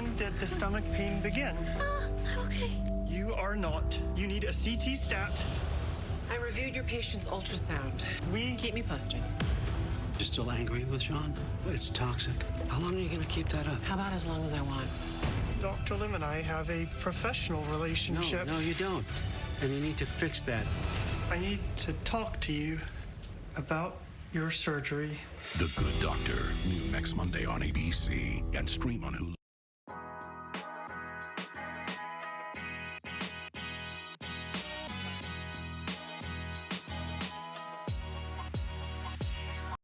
When did the stomach pain begin? Uh, okay. You are not. You need a CT stat. I reviewed your patient's ultrasound. We Keep me posted. You're still angry with Sean? It's toxic. How long are you going to keep that up? How about as long as I want? Dr. Lim and I have a professional relationship. No, no, you don't. And you need to fix that. I need to talk to you about your surgery. The Good Doctor, new next Monday on ABC and stream on Hulu.